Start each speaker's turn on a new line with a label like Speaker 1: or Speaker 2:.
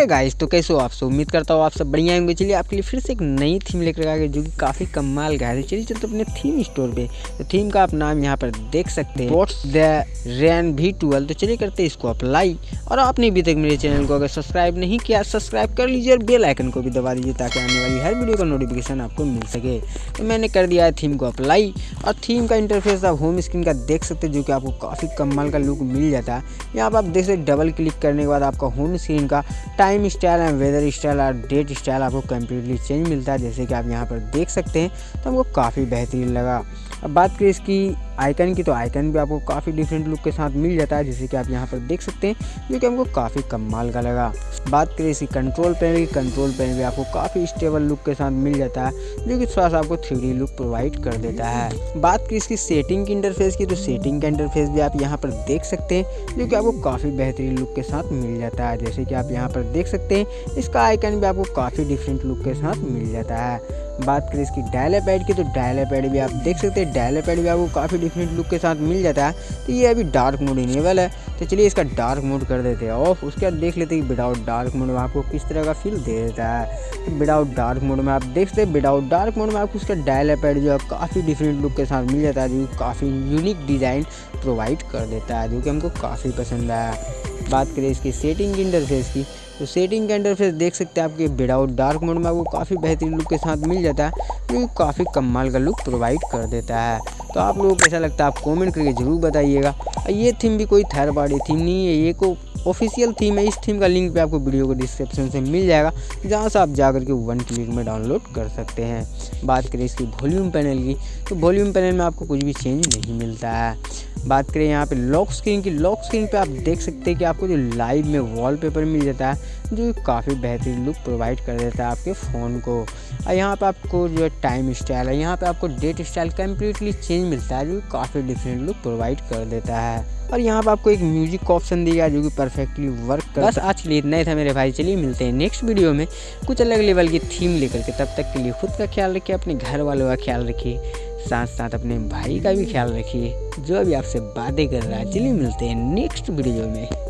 Speaker 1: Hey guys तो कैसे हो आप सब? उम्मीद करता हूँ आप सब बढ़िया होंगे। चलिए आपके लिए फिर से एक नई थीम लेकर आ गए जो कि काफ़ी कमाल का है। तो चलिए चलते अपने थीम स्टोर पे। तो थीम का आप नाम यहाँ पर देख सकते हैं। वॉट्स द रैन भी ट्वेल्व तो चलिए करते हैं इसको अप्लाई और आपने अभी तक मेरे चैनल को अगर सब्सक्राइब नहीं किया सब्सक्राइब कर लीजिए और बेल आइकन को भी दबा दीजिए ताकि आने वाली हर वीडियो का नोटिफिकेशन आपको मिल सके। तो मैंने कर दिया है थीम को अप्लाई और थीम का इंटरफेस आप होम स्क्रीन का देख सकते हैं जो कि आपको काफ़ी कमाल का लुक मिल जाता है। यहाँ पर आप देख सकते डबल क्लिक करने के बाद आपका होम स्क्रीन का time style and weather style और डेट स्टाइल आपको कम्प्लीटली चेंज मिलता है, जैसे कि आप यहाँ पर देख सकते हैं तो हमको काफ़ी बेहतरीन लगा। अब बात करें इसकी आइकन की तो आइकन भी आपको काफ़ी डिफरेंट लुक के साथ मिल जाता है, जैसे कि आप यहाँ पर देख सकते हैं, जो कि हमको काफ़ी कमाल का लगा। बात करें इसकी कंट्रोल पैनल की कंट्रोल पैनल भी आपको काफ़ी स्टेबल लुक के साथ मिल जाता है, जो कि थोड़ा सा आपको थ्री लुक प्रोवाइड कर देता है। बात करें इसकी सेटिंग की इंटरफेस की तो सेटिंग का इंटरफेस भी आप यहाँ पर देख सकते हैं, जो कि आपको काफ़ी बेहतरीन लुक के साथ मिल जाता है। जैसे कि आप यहाँ पर देख सकते हैं, इसका आइकन भी आपको काफ़ी डिफरेंट लुक के साथ मिल जाता है। बात करें इसकी डायले पैड की तो डायले पैड भी आप देख सकते हैं डायले पैड भी आपको काफ़ी डिफरेंट लुक के साथ मिल जाता है तो ये अभी डार्क मोड इनेबल है तो चलिए इसका डार्क मोड कर देते हैं। ऑफ़ उसके बाद देख लेते हैं कि विदाउट डार्क मोड में आपको किस तरह का फील दे देता है। तो विदाउट डार्क मोड में आप देख सकते हैं विदाउट डार्क मोड में आपको उसका डायले पैड जो है, काफ़ी डिफरेंट लुक के साथ मिल जाता है, जो काफ़ी यूनिक डिज़ाइन प्रोवाइड कर देता है, जो कि हमको काफ़ी पसंद आया। बात करें इसकी सेटिंग इंटरफेस की तो सेटिंग का इंटरफेस देख सकते हैं आपके विदाउट डार्क मोड में आपको काफ़ी बेहतरीन लुक के साथ मिल जाता है, जो काफ़ी कमाल का लुक प्रोवाइड कर देता है। तो आप लोगों को कैसा लगता है आप कमेंट करके ज़रूर बताइएगा। ये थीम भी कोई थर्ड पार्टी थीम नहीं है, ये को ऑफिशियल थीम है, इस थीम का लिंक भी आपको वीडियो को डिस्क्रिप्शन से मिल जाएगा, जहाँ से आप जा करके वन क्लिक में डाउनलोड कर सकते हैं। बात करें इसकी वॉल्यूम पैनल की तो वॉल्यूम पैनल में आपको कुछ भी चेंज नहीं मिलता है। बात करें यहाँ पे लॉक स्क्रीन की लॉक स्क्रीन पे आप देख सकते हैं कि आपको जो लाइव में वॉलपेपर मिल जाता है, जो काफ़ी बेहतरीन लुक प्रोवाइड कर देता है आपके फ़ोन को। और यहाँ पे आपको जो टाइम स्टाइल है, यहाँ पे आपको डेट स्टाइल कम्प्लीटली चेंज मिलता है, जो काफ़ी डिफरेंट लुक प्रोवाइड कर देता है। और यहाँ पर आपको एक म्यूज़िक ऑप्शन दिया जो कि परफेक्टली वर्क कर बस आज के लिए इतना ही था मेरे भाई। चलिए मिलते हैं नेक्स्ट वीडियो में। कुछ अलग लेवल की थीम लेकर के तब तक के लिए खुद का ख्याल रखिए अपने घर वालों का ख्याल रखिए साथ साथ अपने भाई का भी ख्याल रखिए जो अभी आपसे बातें कर रहा है। चलिए मिलते हैं नेक्स्ट वीडियो में।